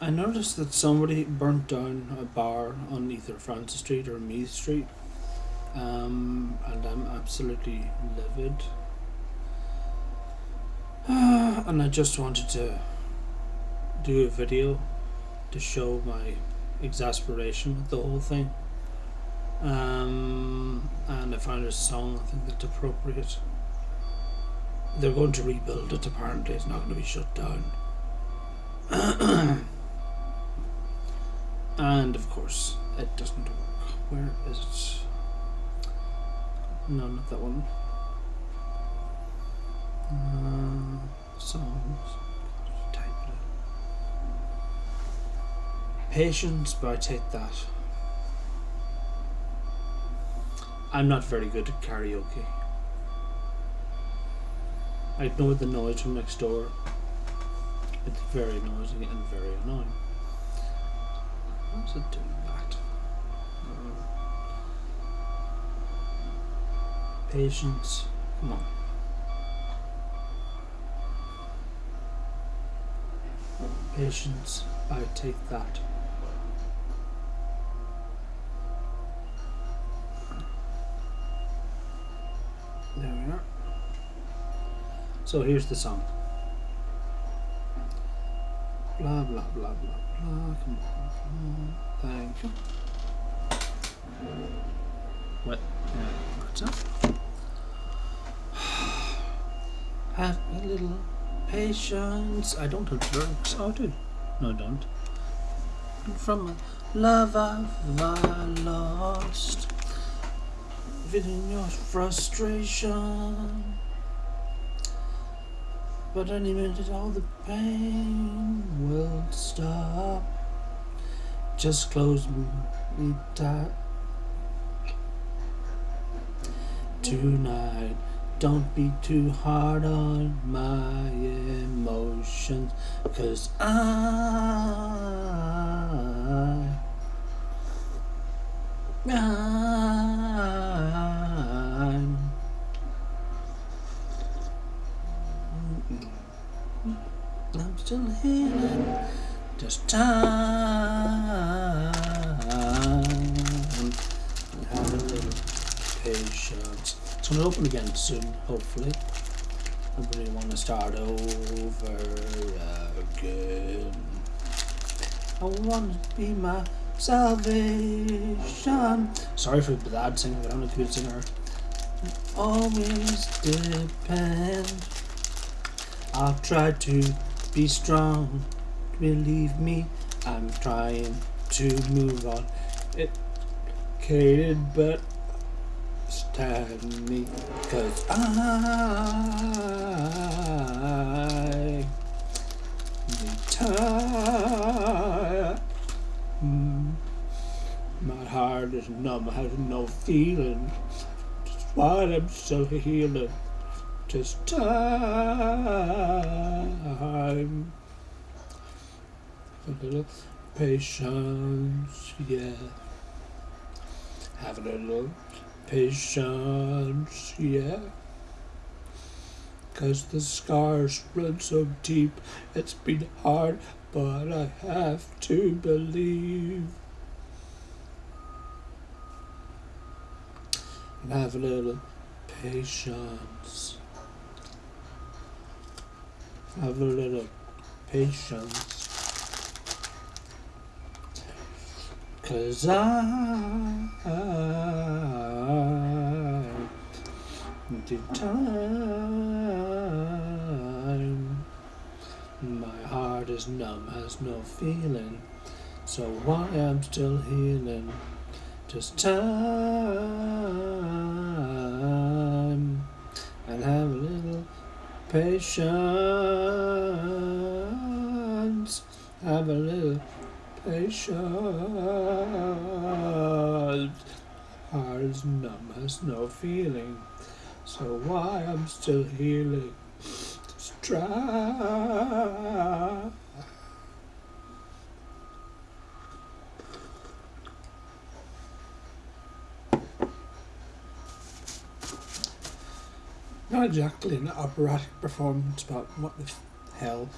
I noticed that somebody burnt down a bar on either Francis Street or Meath Street, um, and I'm absolutely livid. and I just wanted to do a video to show my exasperation with the whole thing. Um, and I found a song I think that's appropriate. They're going to rebuild it apparently, it's not going to be shut down. and of course it doesn't work. Where is it? No, not that one. Uh, songs. Type it. Patience by Take That. I'm not very good at karaoke. I ignore the noise from next door. It's very noisy and very annoying. How's it doing that? Uh, patience. Come on. Patience. I take that. There we are. So here's the song. Blah blah blah blah. Thank you. What? What's up? Have a little patience. I don't have drugs. Oh, I do. No, I don't. From a love I've lost. Within your frustration. But any minute all the pain will stop. Just close me tight. Tonight, don't be too hard on my emotions, cause I, I'm still healing. Just time. And little patience. It's going to open again soon, hopefully. I really want to start over again. I want to be my salvation. Sorry for the bad singing, but I'm not a good singer. Always depend. I'll try to be strong. Believe me, I'm trying to move on. It Educated, but stand me, cause I need time. My heart is numb, has no feeling. Just why I'm still healing. Just time. A little patience, yeah. Have a little patience, yeah. Cause the scars run so deep, it's been hard, but I have to believe. And have a little patience. Have a little patience. Cause I, did time. My heart is numb, has no feeling. So why I'm still healing? Just time. And have a little patience. Have a little patience. Heart is numb, has no feeling. So why I'm still healing? Just. Not exactly an operatic performance, but what the hell.